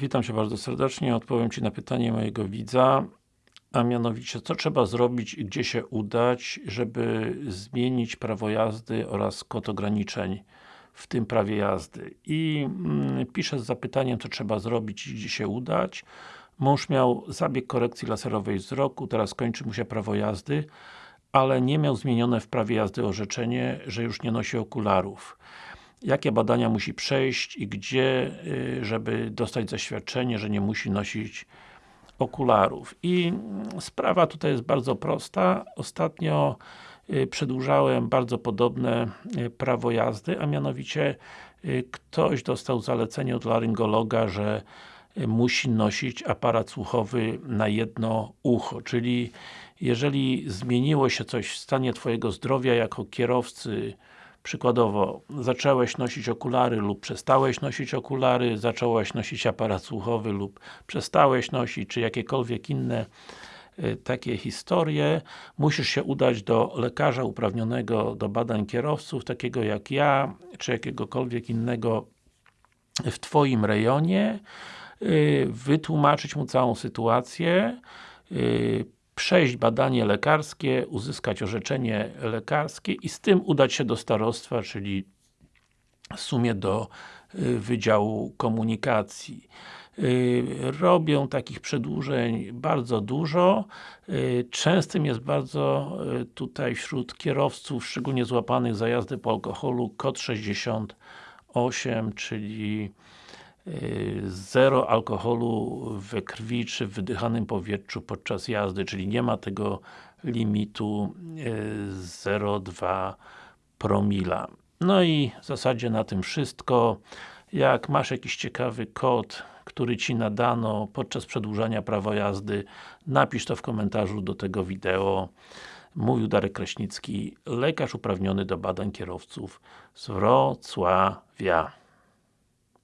Witam Cię bardzo serdecznie. Odpowiem Ci na pytanie mojego widza, a mianowicie, co trzeba zrobić i gdzie się udać, żeby zmienić prawo jazdy oraz kod ograniczeń w tym prawie jazdy. I mm, piszę z zapytaniem, co trzeba zrobić i gdzie się udać. Mąż miał zabieg korekcji laserowej wzroku, teraz kończy mu się prawo jazdy, ale nie miał zmienione w prawie jazdy orzeczenie, że już nie nosi okularów jakie badania musi przejść i gdzie, y, żeby dostać zaświadczenie, że nie musi nosić okularów. I sprawa tutaj jest bardzo prosta. Ostatnio y, przedłużałem bardzo podobne y, prawo jazdy, a mianowicie ktoś dostał zalecenie od laryngologa, że musi nosić aparat słuchowy na jedno ucho, czyli jeżeli zmieniło się coś w stanie Twojego zdrowia jako kierowcy Przykładowo, zacząłeś nosić okulary lub przestałeś nosić okulary, zacząłeś nosić aparat słuchowy lub przestałeś nosić, czy jakiekolwiek inne y, takie historie, musisz się udać do lekarza uprawnionego do badań kierowców, takiego jak ja, czy jakiegokolwiek innego w Twoim rejonie, y, wytłumaczyć mu całą sytuację, y, przejść badanie lekarskie, uzyskać orzeczenie lekarskie i z tym udać się do starostwa, czyli w sumie do y, Wydziału Komunikacji. Y, robią takich przedłużeń bardzo dużo. Y, częstym jest bardzo tutaj wśród kierowców, szczególnie złapanych za jazdę po alkoholu, kod 68, czyli zero alkoholu we krwi czy w wydychanym powietrzu podczas jazdy, czyli nie ma tego limitu 0,2 promila. No i w zasadzie na tym wszystko. Jak masz jakiś ciekawy kod, który Ci nadano podczas przedłużania prawa jazdy, napisz to w komentarzu do tego wideo. Mówił Darek Kraśnicki, lekarz uprawniony do badań kierowców z Wrocławia.